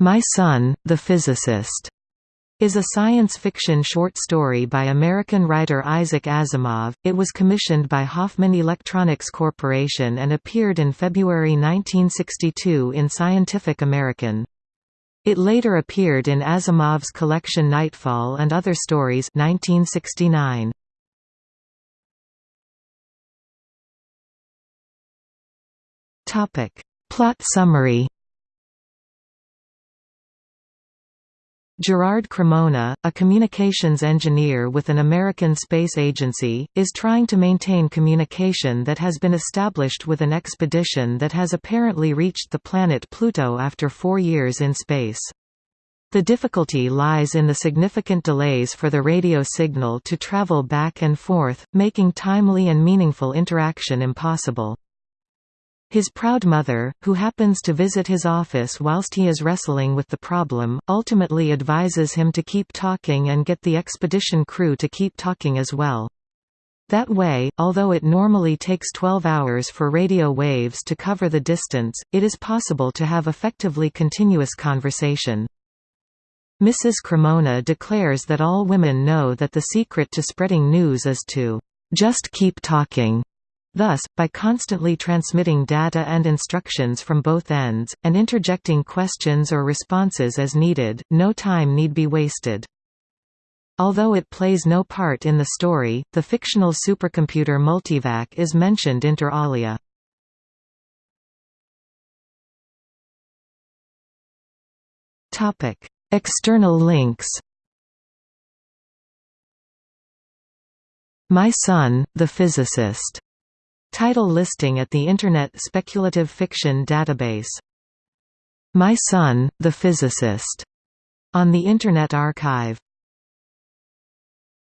My Son, the Physicist is a science fiction short story by American writer Isaac Asimov. It was commissioned by Hoffman Electronics Corporation and appeared in February 1962 in Scientific American. It later appeared in Asimov's collection Nightfall and Other Stories 1969. Topic: Plot summary Gerard Cremona, a communications engineer with an American space agency, is trying to maintain communication that has been established with an expedition that has apparently reached the planet Pluto after four years in space. The difficulty lies in the significant delays for the radio signal to travel back and forth, making timely and meaningful interaction impossible. His proud mother, who happens to visit his office whilst he is wrestling with the problem, ultimately advises him to keep talking and get the expedition crew to keep talking as well. That way, although it normally takes 12 hours for radio waves to cover the distance, it is possible to have effectively continuous conversation. Mrs. Cremona declares that all women know that the secret to spreading news is to just keep talking. Thus, by constantly transmitting data and instructions from both ends, and interjecting questions or responses as needed, no time need be wasted. Although it plays no part in the story, the fictional supercomputer Multivac is mentioned inter alia. External links My Son, the Physicist Title listing at the Internet Speculative Fiction Database. My Son, the Physicist, on the Internet Archive